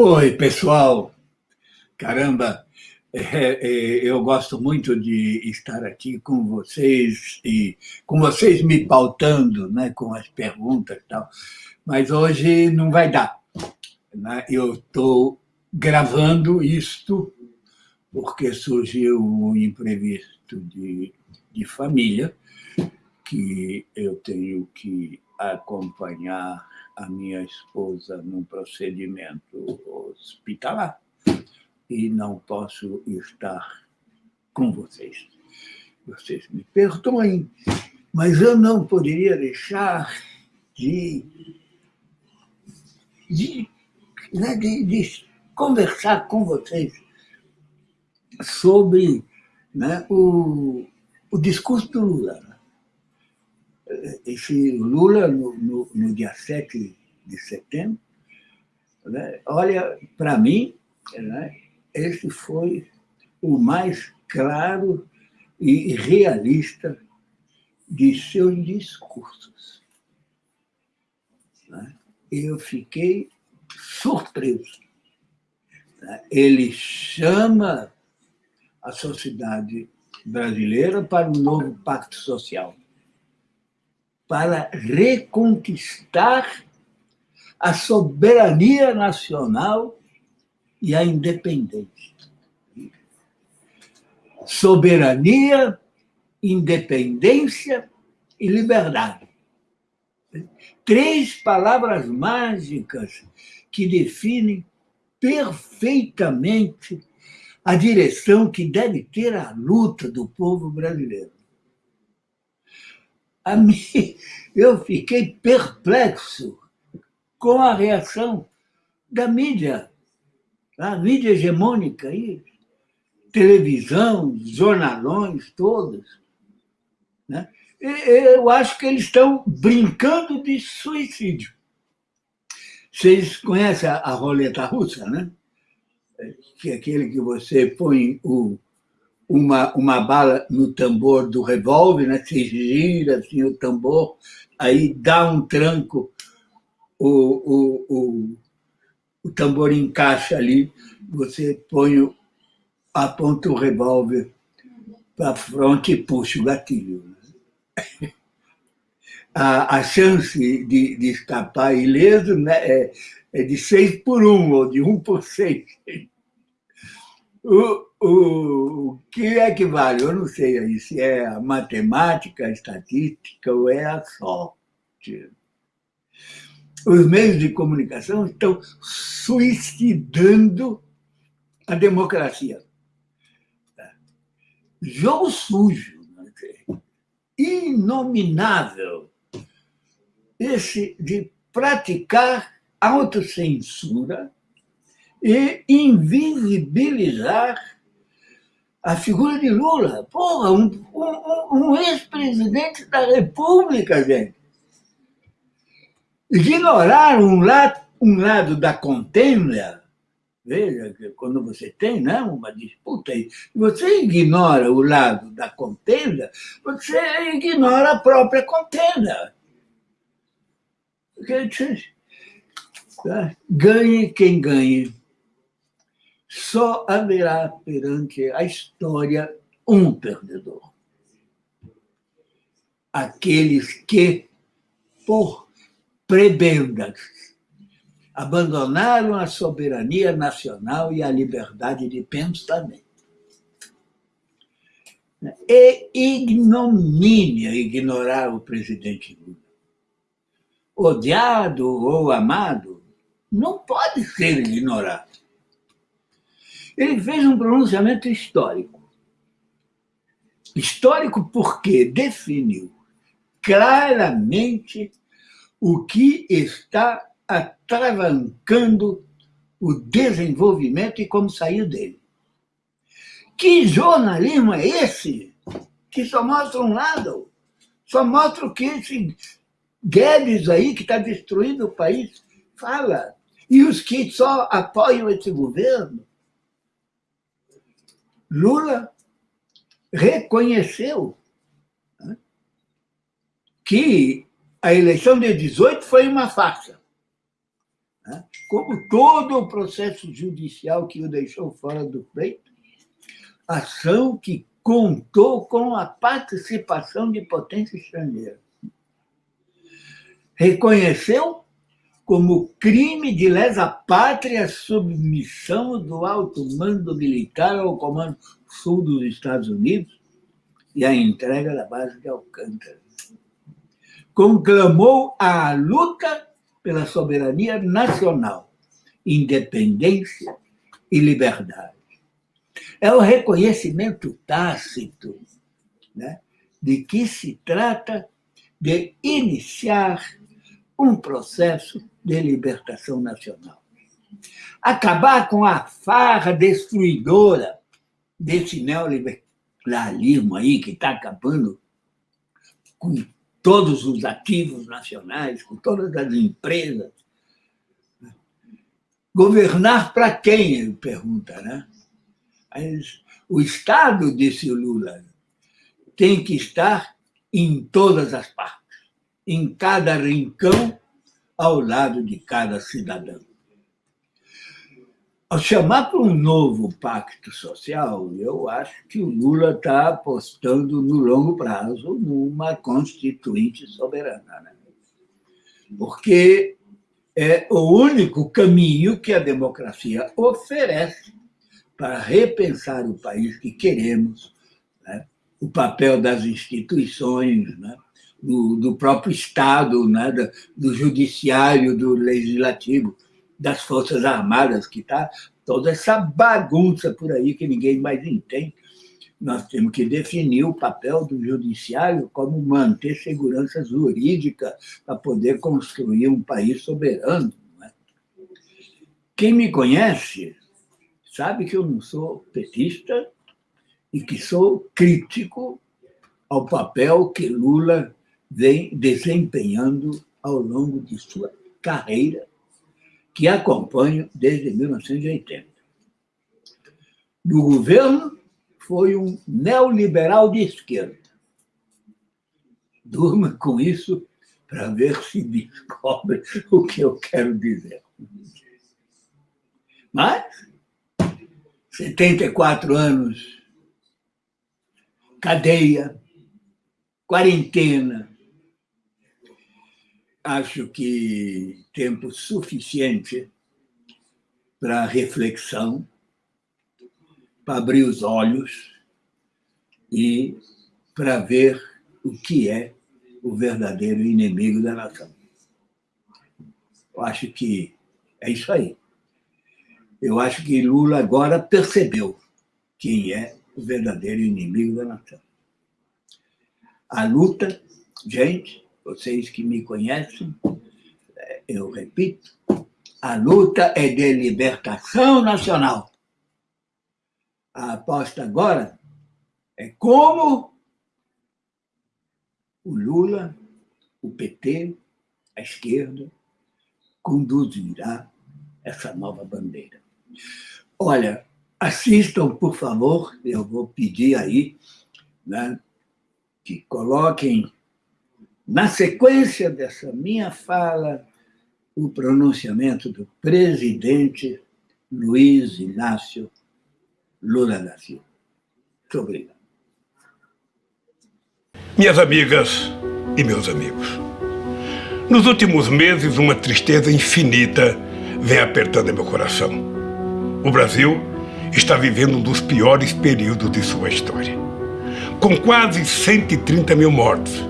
Oi, pessoal. Caramba, é, é, eu gosto muito de estar aqui com vocês e com vocês me pautando, né, com as perguntas e tal. Mas hoje não vai dar. Né? Eu estou gravando isto porque surgiu um imprevisto de, de família que eu tenho que acompanhar a minha esposa num procedimento hospitalar e não posso estar com vocês. Vocês me perdoem, mas eu não poderia deixar de, de, né, de, de conversar com vocês sobre né, o, o discurso do Lula esse Lula, no, no, no dia 7 de setembro, né, olha, para mim, né, esse foi o mais claro e realista de seus discursos. Né? Eu fiquei surpreso. Né? Ele chama a sociedade brasileira para um novo pacto social para reconquistar a soberania nacional e a independência. Soberania, independência e liberdade. Três palavras mágicas que definem perfeitamente a direção que deve ter a luta do povo brasileiro a mim, eu fiquei perplexo com a reação da mídia, a mídia hegemônica aí, televisão, jornalões, todos. Né? Eu acho que eles estão brincando de suicídio. Vocês conhecem a roleta russa, né? Que é aquele que você põe o, uma, uma bala no tambor do revólver, né? se gira assim, o tambor, aí dá um tranco, o, o, o, o tambor encaixa ali, você põe, aponta o revólver para frente e puxa o gatilho. Né? A, a chance de, de escapar ileso né, é, é de 6 por 1, ou de 1 por 6. O, o, o que é que vale? Eu não sei aí se é a matemática, a estatística ou é a sorte. Os meios de comunicação estão suicidando a democracia. Jogo sujo, inominável, esse de praticar autocensura e invisibilizar a figura de Lula. Porra, um, um, um ex-presidente da República, gente. Ignorar um lado, um lado da contenda, veja, que quando você tem né, uma disputa, você ignora o lado da contenda, você ignora a própria contenda. Ganhe quem ganhe só haverá perante a história um perdedor. Aqueles que, por prebendas, abandonaram a soberania nacional e a liberdade de pensamento. É ignomínia ignorar o presidente Lula. Odiado ou amado, não pode ser ignorado. Ele fez um pronunciamento histórico. Histórico porque definiu claramente o que está atravancando o desenvolvimento e como saiu dele. Que jornalismo é esse que só mostra um lado? Só mostra o que esse Guedes aí, que está destruindo o país, fala. E os que só apoiam esse governo Lula reconheceu né, que a eleição de 18 foi uma farsa. né? como todo o processo judicial que o deixou fora do pleito, ação que contou com a participação de potência estrangeira. Reconheceu como crime de lesa pátria a submissão do alto mando militar ao Comando Sul dos Estados Unidos e a entrega da base de Alcântara. Conclamou a luta pela soberania nacional, independência e liberdade. É o reconhecimento tácito né, de que se trata de iniciar um processo de libertação nacional. Acabar com a farra destruidora desse neoliberalismo aí que está acabando com todos os ativos nacionais, com todas as empresas. Governar para quem, ele pergunta, né? O Estado, disse o Lula, tem que estar em todas as partes, em cada rincão, ao lado de cada cidadão. Ao chamar para um novo pacto social, eu acho que o Lula está apostando no longo prazo numa constituinte soberana. Né? Porque é o único caminho que a democracia oferece para repensar o país que queremos, né? o papel das instituições, né? Do, do, próprio Estado, né? do, do judiciário, do legislativo das Forças Armadas, que está toda essa bagunça por aí que ninguém mais entende. Nós temos que definir o papel do judiciário como manter segurança jurídica para poder construir um país soberano. É? Quem me conhece sabe que eu não sou petista e que sou crítico ao papel que Lula vem desempenhando ao longo de sua carreira que acompanho desde 1980. No governo, foi um neoliberal de esquerda. Durma com isso para ver se descobre o que eu quero dizer. Mas, 74 anos, cadeia, quarentena, acho que tempo suficiente para reflexão, para abrir os olhos e para ver o que é o verdadeiro inimigo da nação. Eu acho que é isso aí. Eu acho que Lula agora percebeu quem é o verdadeiro inimigo da nação. A luta, gente, vocês que me conhecem, é, eu repito, a luta é de libertação nacional. A aposta agora é como o Lula, o PT, a esquerda, conduzirá essa nova bandeira. Olha, assistam, por favor, eu vou pedir aí né, que coloquem na sequência dessa minha fala, o pronunciamento do presidente Luiz Inácio Lula da Silva. Muito obrigado. Minhas amigas e meus amigos, nos últimos meses uma tristeza infinita vem apertando meu coração. O Brasil está vivendo um dos piores períodos de sua história. Com quase 130 mil mortos,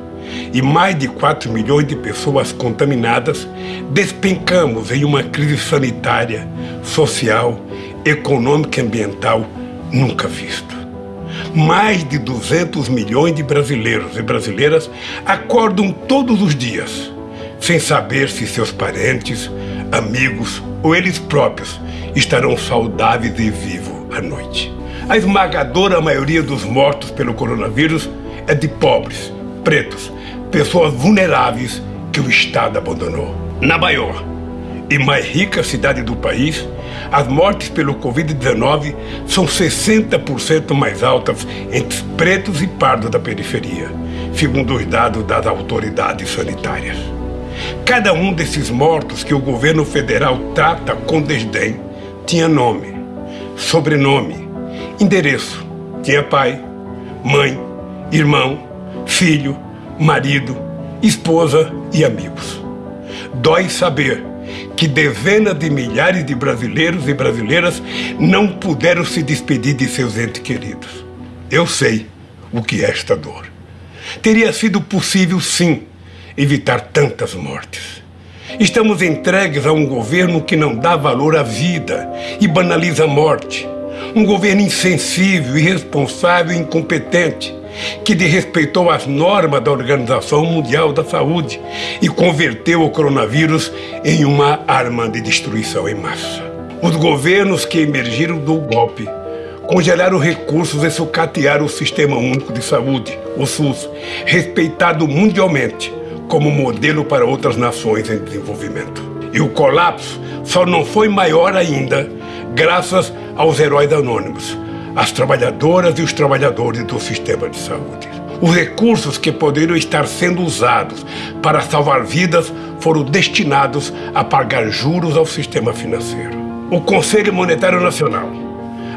e mais de 4 milhões de pessoas contaminadas, despencamos em uma crise sanitária, social, econômica e ambiental nunca vista. Mais de 200 milhões de brasileiros e brasileiras acordam todos os dias, sem saber se seus parentes, amigos ou eles próprios estarão saudáveis e vivos à noite. A esmagadora maioria dos mortos pelo coronavírus é de pobres, pretos, pessoas vulneráveis que o Estado abandonou. Na maior e mais rica cidade do país, as mortes pelo Covid-19 são 60% mais altas entre pretos e pardos da periferia, segundo os dados das autoridades sanitárias. Cada um desses mortos que o governo federal trata com desdém tinha nome, sobrenome, endereço. Tinha pai, mãe, irmão, filho, marido, esposa e amigos. Dói saber que dezenas de milhares de brasileiros e brasileiras não puderam se despedir de seus entes queridos. Eu sei o que é esta dor. Teria sido possível, sim, evitar tantas mortes. Estamos entregues a um governo que não dá valor à vida e banaliza a morte. Um governo insensível, irresponsável e incompetente que desrespeitou as normas da Organização Mundial da Saúde e converteu o coronavírus em uma arma de destruição em massa. Os governos que emergiram do golpe congelaram recursos e sucatearam o Sistema Único de Saúde, o SUS, respeitado mundialmente como modelo para outras nações em desenvolvimento. E o colapso só não foi maior ainda graças aos heróis anônimos, as trabalhadoras e os trabalhadores do sistema de saúde. Os recursos que poderiam estar sendo usados para salvar vidas foram destinados a pagar juros ao sistema financeiro. O Conselho Monetário Nacional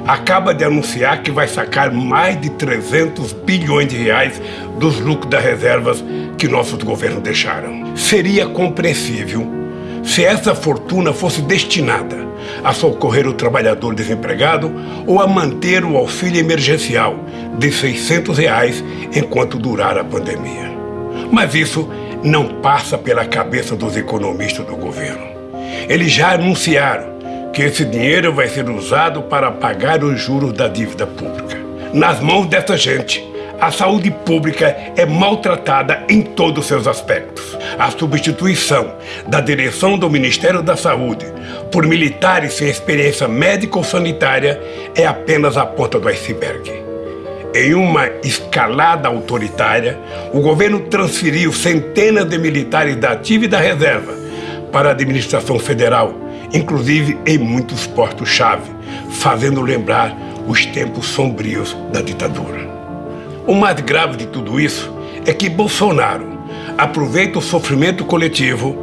acaba de anunciar que vai sacar mais de 300 bilhões de reais dos lucros das reservas que nossos governos deixaram. Seria compreensível se essa fortuna fosse destinada a socorrer o trabalhador desempregado ou a manter o auxílio emergencial de 600 reais enquanto durar a pandemia. Mas isso não passa pela cabeça dos economistas do governo. Eles já anunciaram que esse dinheiro vai ser usado para pagar os juros da dívida pública. Nas mãos dessa gente, a saúde pública é maltratada em todos os seus aspectos. A substituição da direção do Ministério da Saúde por militares sem experiência médica ou sanitária é apenas a ponta do iceberg. Em uma escalada autoritária, o governo transferiu centenas de militares da ativa e da reserva para a administração federal, inclusive em muitos postos-chave, fazendo lembrar os tempos sombrios da ditadura. O mais grave de tudo isso é que Bolsonaro aproveita o sofrimento coletivo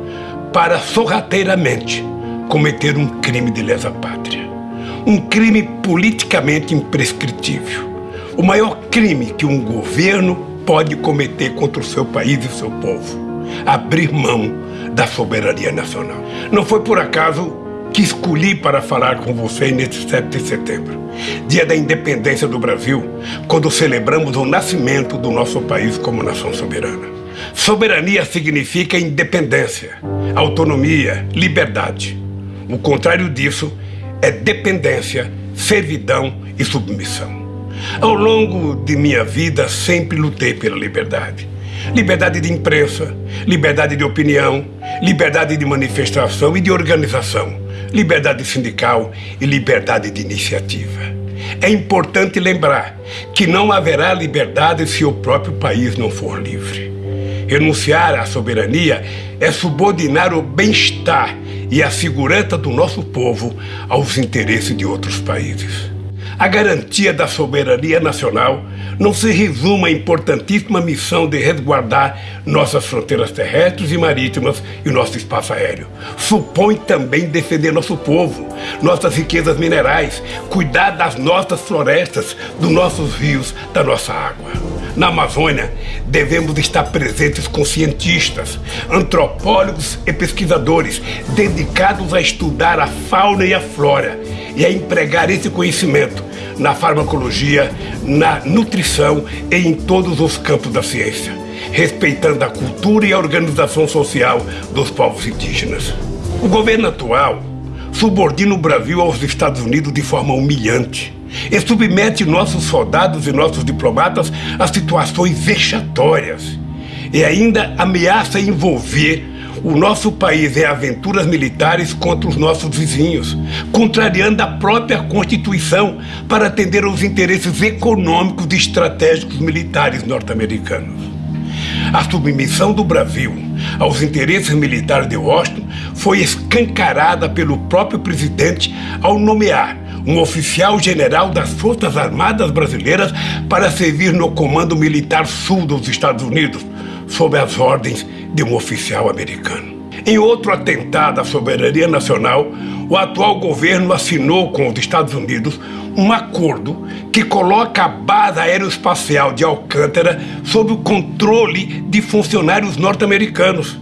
para sorrateiramente cometer um crime de lesa pátria. Um crime politicamente imprescritível. O maior crime que um governo pode cometer contra o seu país e o seu povo. Abrir mão da soberania nacional. Não foi por acaso que escolhi para falar com você neste 7 de setembro, dia da independência do Brasil, quando celebramos o nascimento do nosso país como nação soberana. Soberania significa independência, autonomia, liberdade. O contrário disso é dependência, servidão e submissão. Ao longo de minha vida, sempre lutei pela liberdade. Liberdade de imprensa, liberdade de opinião, liberdade de manifestação e de organização liberdade sindical e liberdade de iniciativa. É importante lembrar que não haverá liberdade se o próprio país não for livre. Renunciar à soberania é subordinar o bem-estar e a segurança do nosso povo aos interesses de outros países. A garantia da soberania nacional não se resume à importantíssima missão de resguardar nossas fronteiras terrestres e marítimas e nosso espaço aéreo. Supõe também defender nosso povo, nossas riquezas minerais, cuidar das nossas florestas, dos nossos rios, da nossa água. Na Amazônia, devemos estar presentes com cientistas, antropólogos e pesquisadores dedicados a estudar a fauna e a flora e a empregar esse conhecimento na farmacologia, na nutrição e em todos os campos da ciência, respeitando a cultura e a organização social dos povos indígenas. O governo atual subordina o Brasil aos Estados Unidos de forma humilhante e submete nossos soldados e nossos diplomatas a situações vexatórias e ainda ameaça envolver o nosso país em aventuras militares contra os nossos vizinhos, contrariando a própria Constituição para atender aos interesses econômicos e estratégicos militares norte-americanos. A submissão do Brasil aos interesses militares de Washington foi escancarada pelo próprio presidente ao nomear um oficial general das Forças Armadas Brasileiras para servir no Comando Militar Sul dos Estados Unidos, sob as ordens de um oficial americano. Em outro atentado à soberania nacional, o atual governo assinou com os Estados Unidos um acordo que coloca a base aeroespacial de Alcântara sob o controle de funcionários norte-americanos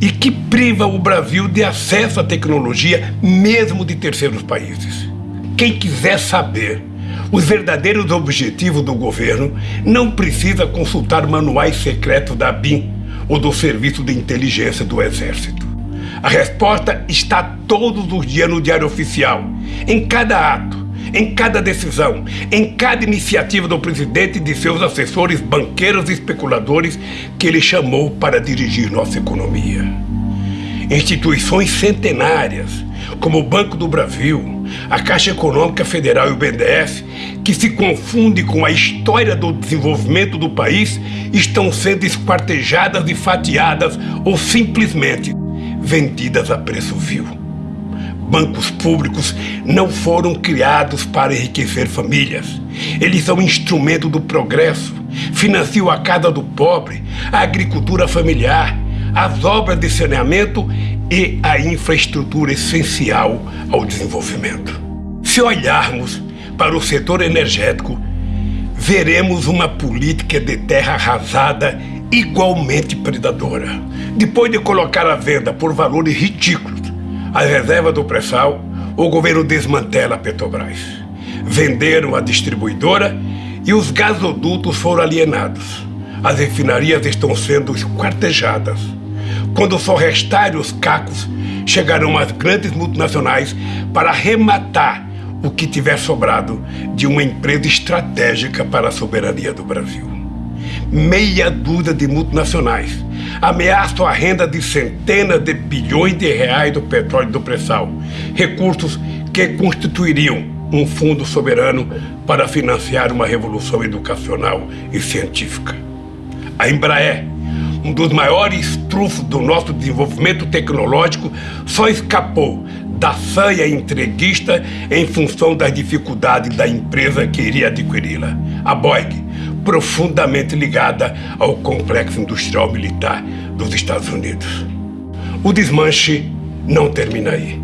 e que priva o Brasil de acesso à tecnologia, mesmo de terceiros países. Quem quiser saber os verdadeiros objetivos do governo não precisa consultar manuais secretos da BIM ou do Serviço de Inteligência do Exército. A resposta está todos os dias no Diário Oficial, em cada ato, em cada decisão, em cada iniciativa do presidente e de seus assessores, banqueiros e especuladores que ele chamou para dirigir nossa economia. Instituições centenárias, como o Banco do Brasil, a Caixa Econômica Federal e o BNDES, que se confunde com a história do desenvolvimento do país, estão sendo esquartejadas e fatiadas ou simplesmente vendidas a preço vil. Bancos públicos não foram criados para enriquecer famílias. Eles são instrumento do progresso, financiam a casa do pobre, a agricultura familiar, as obras de saneamento e a infraestrutura essencial ao desenvolvimento. Se olharmos para o setor energético, veremos uma política de terra arrasada igualmente predadora. Depois de colocar à venda por valores ridículos a reserva do pré-sal, o governo desmantela a Petrobras. Venderam a distribuidora e os gasodutos foram alienados. As refinarias estão sendo esquartejadas. Quando só restarem os cacos, chegarão as grandes multinacionais para arrematar o que tiver sobrado de uma empresa estratégica para a soberania do Brasil. Meia dúzia de multinacionais ameaçam a renda de centenas de bilhões de reais do petróleo do pré-sal, recursos que constituiriam um fundo soberano para financiar uma revolução educacional e científica. A Embraer, um dos maiores trunfos do nosso desenvolvimento tecnológico, só escapou da sanha entreguista em função das dificuldades da empresa que iria adquiri-la. A Boeing, profundamente ligada ao complexo industrial militar dos Estados Unidos. O desmanche não termina aí.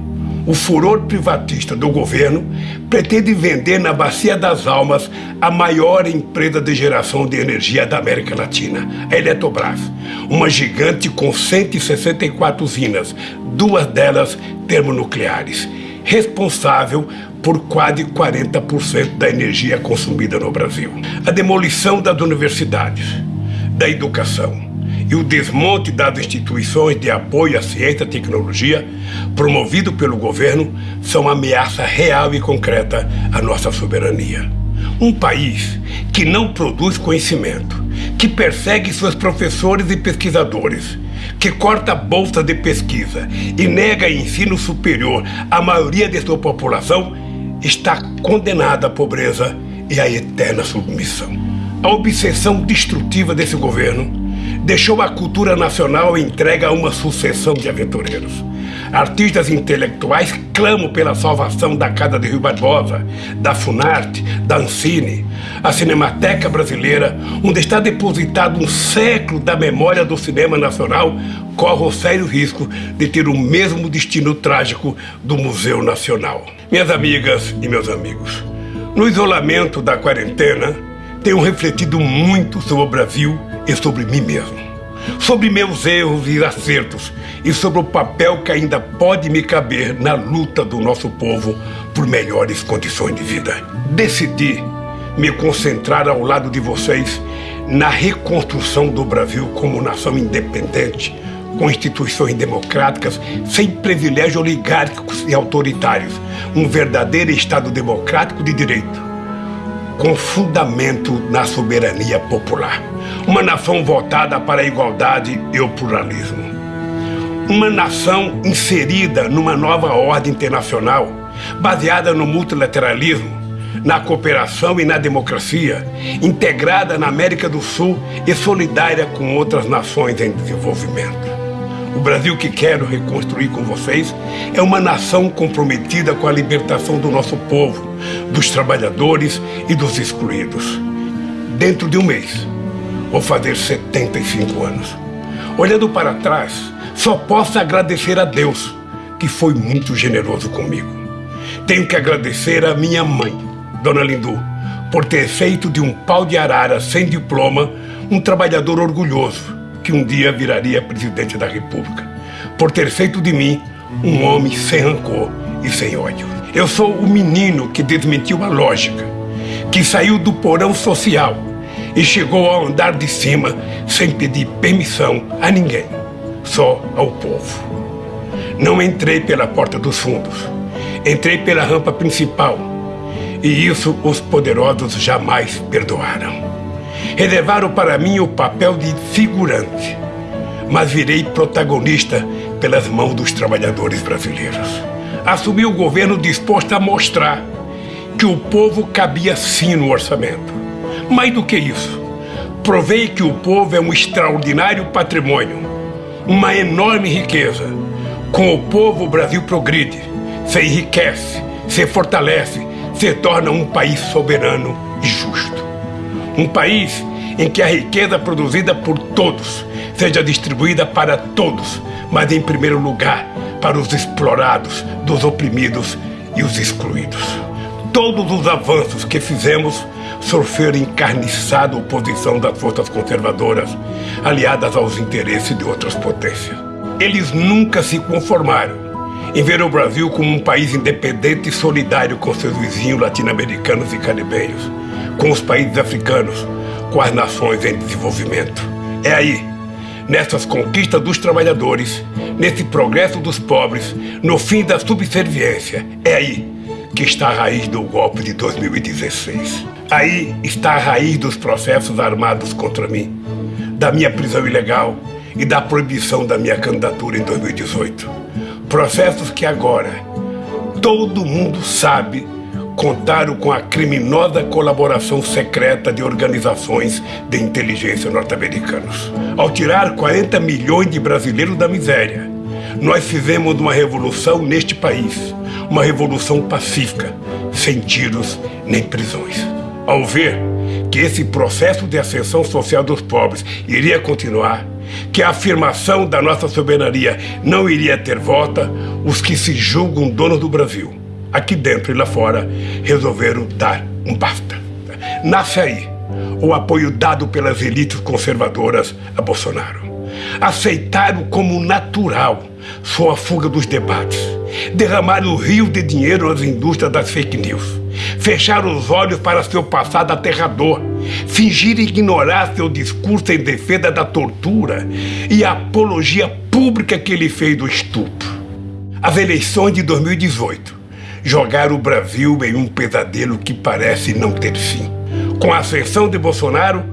O furor privatista do governo pretende vender na Bacia das Almas a maior empresa de geração de energia da América Latina, a Eletrobras, uma gigante com 164 usinas, duas delas termonucleares, responsável por quase 40% da energia consumida no Brasil. A demolição das universidades, da educação, e o desmonte das instituições de apoio à ciência e tecnologia, promovido pelo governo, são ameaça real e concreta à nossa soberania. Um país que não produz conhecimento, que persegue seus professores e pesquisadores, que corta bolsa de pesquisa e nega ensino superior à maioria de sua população, está condenada à pobreza e à eterna submissão. A obsessão destrutiva desse governo deixou a cultura nacional entregue a uma sucessão de aventureiros. Artistas intelectuais clamam pela salvação da Casa de Rio Barbosa, da Funarte, da Ancine, a Cinemateca Brasileira, onde está depositado um século da memória do cinema nacional, corre o sério risco de ter o mesmo destino trágico do Museu Nacional. Minhas amigas e meus amigos, no isolamento da quarentena, tenho refletido muito sobre o Brasil e sobre mim mesmo, sobre meus erros e acertos e sobre o papel que ainda pode me caber na luta do nosso povo por melhores condições de vida. Decidi me concentrar ao lado de vocês na reconstrução do Brasil como nação independente, com instituições democráticas, sem privilégios oligárquicos e autoritários, um verdadeiro Estado democrático de direito com fundamento na soberania popular. Uma nação votada para a igualdade e o pluralismo. Uma nação inserida numa nova ordem internacional, baseada no multilateralismo, na cooperação e na democracia, integrada na América do Sul e solidária com outras nações em desenvolvimento. O Brasil que quero reconstruir com vocês é uma nação comprometida com a libertação do nosso povo, dos trabalhadores e dos excluídos. Dentro de um mês, vou fazer 75 anos. Olhando para trás, só posso agradecer a Deus, que foi muito generoso comigo. Tenho que agradecer a minha mãe, Dona Lindu, por ter feito de um pau de arara sem diploma um trabalhador orgulhoso que um dia viraria presidente da República. Por ter feito de mim um homem sem rancor e sem ódio. Eu sou o menino que desmentiu a lógica, que saiu do porão social e chegou ao andar de cima sem pedir permissão a ninguém, só ao povo. Não entrei pela porta dos fundos, entrei pela rampa principal. E isso os poderosos jamais perdoaram. Reservaram para mim o papel de figurante, mas virei protagonista pelas mãos dos trabalhadores brasileiros. Assumi o governo disposto a mostrar que o povo cabia sim no orçamento mais do que isso, provei que o povo é um extraordinário patrimônio, uma enorme riqueza. Com o povo, o Brasil progride, se enriquece, se fortalece, se torna um país soberano e justo. Um país em que a riqueza produzida por todos seja distribuída para todos, mas em primeiro lugar para os explorados, dos oprimidos e os excluídos. Todos os avanços que fizemos sofrer encarniçada oposição das forças conservadoras, aliadas aos interesses de outras potências. Eles nunca se conformaram em ver o Brasil como um país independente e solidário com seus vizinhos latino-americanos e caribenhos, com os países africanos, com as nações em desenvolvimento. É aí, nessas conquistas dos trabalhadores, nesse progresso dos pobres, no fim da subserviência, é aí que está a raiz do golpe de 2016. Aí está a raiz dos processos armados contra mim, da minha prisão ilegal e da proibição da minha candidatura em 2018. Processos que agora todo mundo sabe contaram com a criminosa colaboração secreta de organizações de inteligência norte-americanos. Ao tirar 40 milhões de brasileiros da miséria, nós fizemos uma revolução neste país, uma revolução pacífica, sem tiros nem prisões. Ao ver que esse processo de ascensão social dos pobres iria continuar, que a afirmação da nossa soberania não iria ter volta, os que se julgam donos do Brasil, aqui dentro e lá fora, resolveram dar um basta. Nasce aí o apoio dado pelas elites conservadoras a Bolsonaro. Aceitaram como natural sua fuga dos debates, derramaram o rio de dinheiro nas indústrias das fake news fechar os olhos para seu passado aterrador, fingir ignorar seu discurso em defesa da tortura e a apologia pública que ele fez do estupro. As eleições de 2018 jogaram o Brasil em um pesadelo que parece não ter fim. Com a ascensão de Bolsonaro,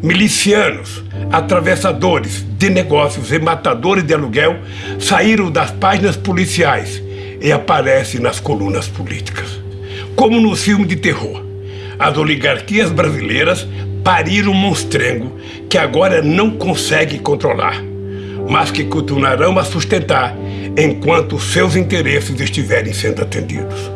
milicianos, atravessadores de negócios e matadores de aluguel saíram das páginas policiais e aparecem nas colunas políticas. Como no filme de terror, as oligarquias brasileiras pariram um monstrengo que agora não consegue controlar, mas que continuarão a sustentar enquanto seus interesses estiverem sendo atendidos.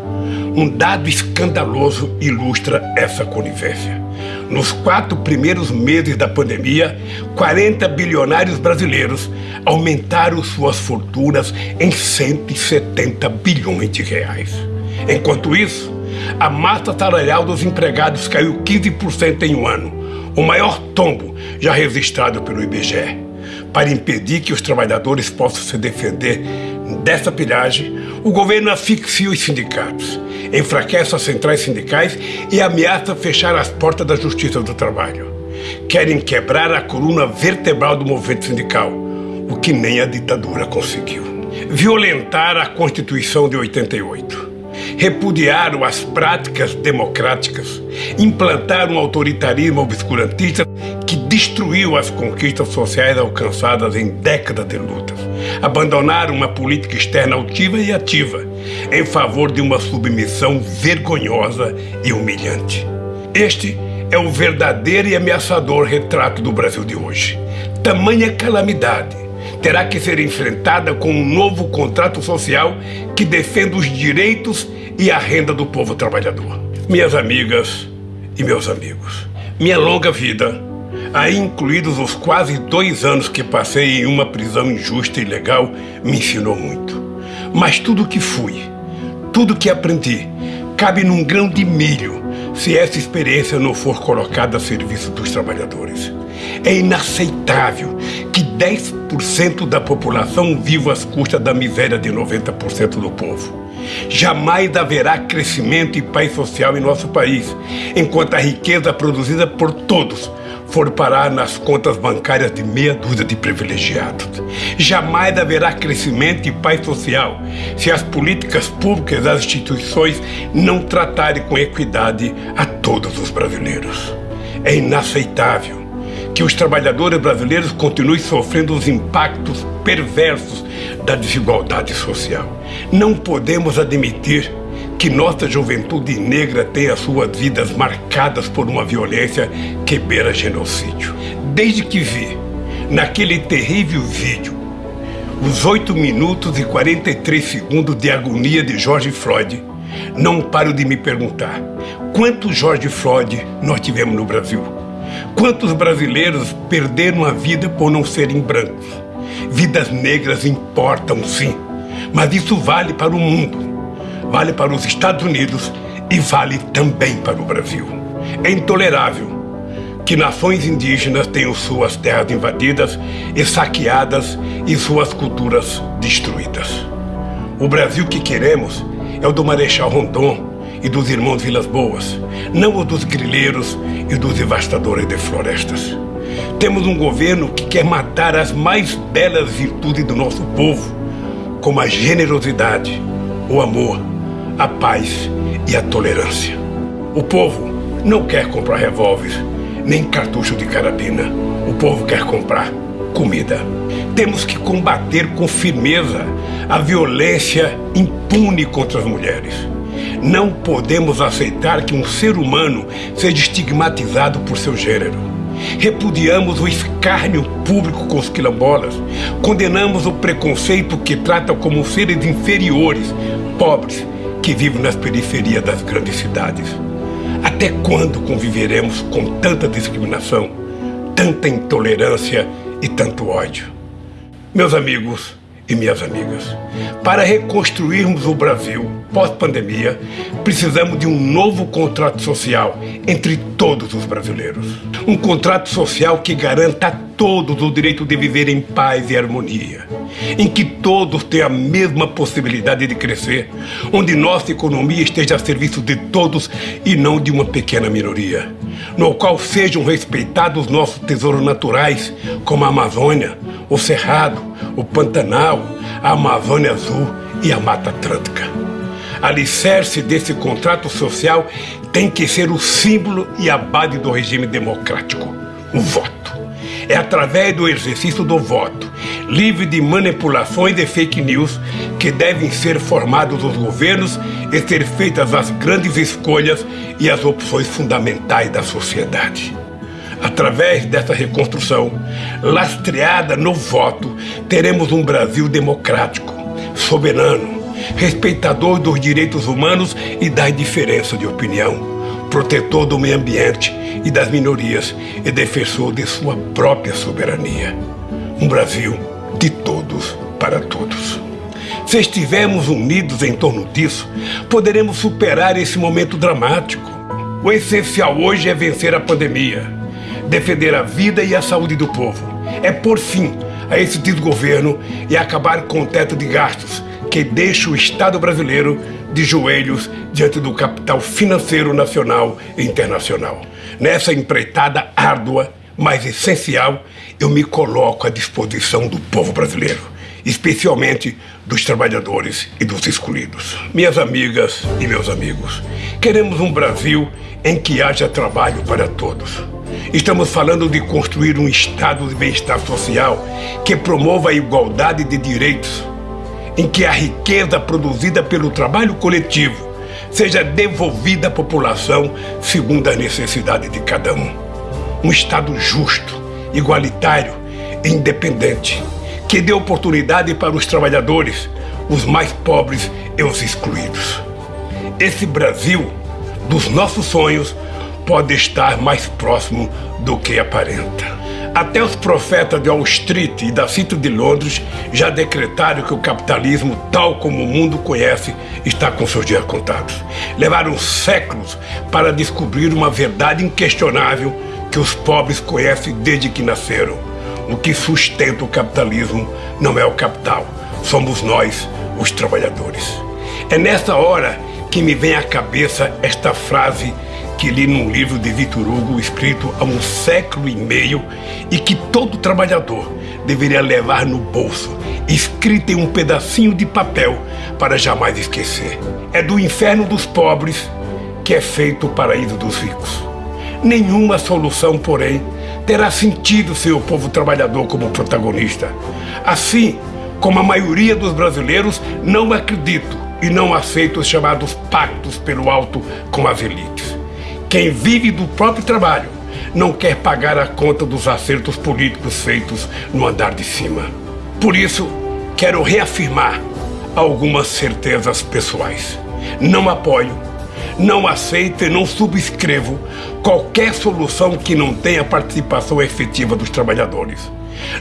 Um dado escandaloso ilustra essa conivência. Nos quatro primeiros meses da pandemia, 40 bilionários brasileiros aumentaram suas fortunas em 170 bilhões de reais. Enquanto isso, a massa salarial dos empregados caiu 15% em um ano, o maior tombo já registrado pelo IBGE. Para impedir que os trabalhadores possam se defender dessa pilhagem, o governo asfixia os sindicatos, enfraquece as centrais sindicais e ameaça fechar as portas da Justiça do Trabalho. Querem quebrar a coluna vertebral do movimento sindical, o que nem a ditadura conseguiu. Violentar a Constituição de 88 repudiaram as práticas democráticas, implantaram um autoritarismo obscurantista que destruiu as conquistas sociais alcançadas em décadas de lutas, abandonaram uma política externa altiva e ativa em favor de uma submissão vergonhosa e humilhante. Este é o verdadeiro e ameaçador retrato do Brasil de hoje. Tamanha calamidade terá que ser enfrentada com um novo contrato social que defenda os direitos e a renda do povo trabalhador. Minhas amigas e meus amigos, minha longa vida aí incluídos os quase dois anos que passei em uma prisão injusta e ilegal, me ensinou muito. Mas tudo que fui, tudo que aprendi, cabe num grão de milho se essa experiência não for colocada a serviço dos trabalhadores. É inaceitável que 10% da população viva às custas da miséria de 90% do povo. Jamais haverá crescimento e paz social em nosso país, enquanto a riqueza produzida por todos for parar nas contas bancárias de meia dúzia de privilegiados. Jamais haverá crescimento e paz social se as políticas públicas das instituições não tratarem com equidade a todos os brasileiros. É inaceitável que os trabalhadores brasileiros continuem sofrendo os impactos perversos da desigualdade social. Não podemos admitir que nossa juventude negra tenha suas vidas marcadas por uma violência que beira genocídio. Desde que vi, naquele terrível vídeo, os 8 minutos e 43 segundos de agonia de George Floyd, não paro de me perguntar quantos George Floyd nós tivemos no Brasil? Quantos brasileiros perderam a vida por não serem brancos? Vidas negras importam sim, mas isso vale para o mundo vale para os Estados Unidos e vale também para o Brasil. É intolerável que nações indígenas tenham suas terras invadidas e saqueadas e suas culturas destruídas. O Brasil que queremos é o do Marechal Rondon e dos irmãos Vilas Boas, não o dos grileiros e dos devastadores de florestas. Temos um governo que quer matar as mais belas virtudes do nosso povo, como a generosidade, o amor, a paz e a tolerância. O povo não quer comprar revólveres, nem cartucho de carabina. O povo quer comprar comida. Temos que combater com firmeza a violência impune contra as mulheres. Não podemos aceitar que um ser humano seja estigmatizado por seu gênero. Repudiamos o escárnio público com os quilombolas. Condenamos o preconceito que trata como seres inferiores, pobres, que vivem nas periferias das grandes cidades. Até quando conviveremos com tanta discriminação, tanta intolerância e tanto ódio? Meus amigos, e minhas amigas. Para reconstruirmos o Brasil pós-pandemia, precisamos de um novo contrato social entre todos os brasileiros. Um contrato social que garanta a todos o direito de viver em paz e harmonia, em que todos tenham a mesma possibilidade de crescer, onde nossa economia esteja a serviço de todos e não de uma pequena minoria, no qual sejam respeitados nossos tesouros naturais, como a Amazônia, o Cerrado, o Pantanal, a Amazônia Azul e a Mata Atlântica. Alicerce desse contrato social tem que ser o símbolo e a base do regime democrático, o voto. É através do exercício do voto, livre de manipulações e fake news, que devem ser formados os governos e ser feitas as grandes escolhas e as opções fundamentais da sociedade. Através dessa reconstrução, lastreada no voto, teremos um Brasil democrático, soberano, respeitador dos direitos humanos e das diferenças de opinião, protetor do meio ambiente e das minorias e defensor de sua própria soberania. Um Brasil de todos para todos. Se estivermos unidos em torno disso, poderemos superar esse momento dramático. O essencial hoje é vencer a pandemia defender a vida e a saúde do povo. É por fim a esse desgoverno e acabar com o teto de gastos que deixa o Estado brasileiro de joelhos diante do capital financeiro nacional e internacional. Nessa empreitada árdua, mas essencial, eu me coloco à disposição do povo brasileiro, especialmente dos trabalhadores e dos excluídos. Minhas amigas e meus amigos, queremos um Brasil em que haja trabalho para todos Estamos falando de construir um estado de bem-estar social que promova a igualdade de direitos, em que a riqueza produzida pelo trabalho coletivo seja devolvida à população segundo a necessidade de cada um. Um Estado justo, igualitário e independente, que dê oportunidade para os trabalhadores, os mais pobres e os excluídos. Esse Brasil dos nossos sonhos pode estar mais próximo do que aparenta. Até os profetas de Wall Street e da City de Londres já decretaram que o capitalismo, tal como o mundo conhece, está com seus dias contados. Levaram séculos para descobrir uma verdade inquestionável que os pobres conhecem desde que nasceram. O que sustenta o capitalismo não é o capital, somos nós, os trabalhadores. É nessa hora que me vem à cabeça esta frase que li num livro de Victor Hugo escrito há um século e meio e que todo trabalhador deveria levar no bolso, escrita em um pedacinho de papel para jamais esquecer. É do inferno dos pobres que é feito o paraíso dos ricos. Nenhuma solução, porém, terá sentido sem o povo trabalhador como protagonista. Assim como a maioria dos brasileiros, não acredito e não aceito os chamados pactos pelo alto com as elites. Quem vive do próprio trabalho não quer pagar a conta dos acertos políticos feitos no andar de cima. Por isso, quero reafirmar algumas certezas pessoais. Não apoio, não aceito e não subscrevo qualquer solução que não tenha participação efetiva dos trabalhadores.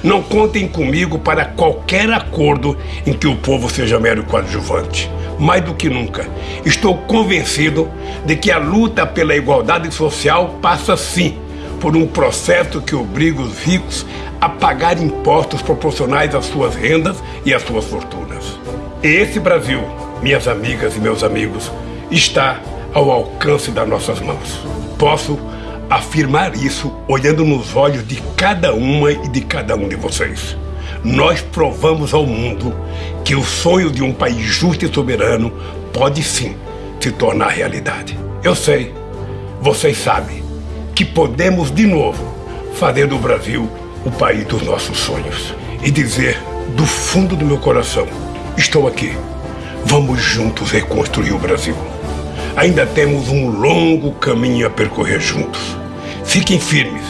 Não contem comigo para qualquer acordo em que o povo seja mero coadjuvante mais do que nunca. Estou convencido de que a luta pela igualdade social passa sim por um processo que obriga os ricos a pagar impostos proporcionais às suas rendas e às suas fortunas. Esse Brasil, minhas amigas e meus amigos, está ao alcance das nossas mãos. Posso afirmar isso olhando nos olhos de cada uma e de cada um de vocês nós provamos ao mundo que o sonho de um país justo e soberano pode sim se tornar realidade. Eu sei, vocês sabem, que podemos de novo fazer do Brasil o país dos nossos sonhos e dizer do fundo do meu coração: estou aqui. Vamos juntos reconstruir o Brasil. Ainda temos um longo caminho a percorrer juntos. Fiquem firmes,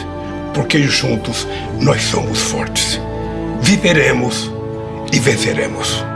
porque juntos nós somos fortes viveremos e venceremos.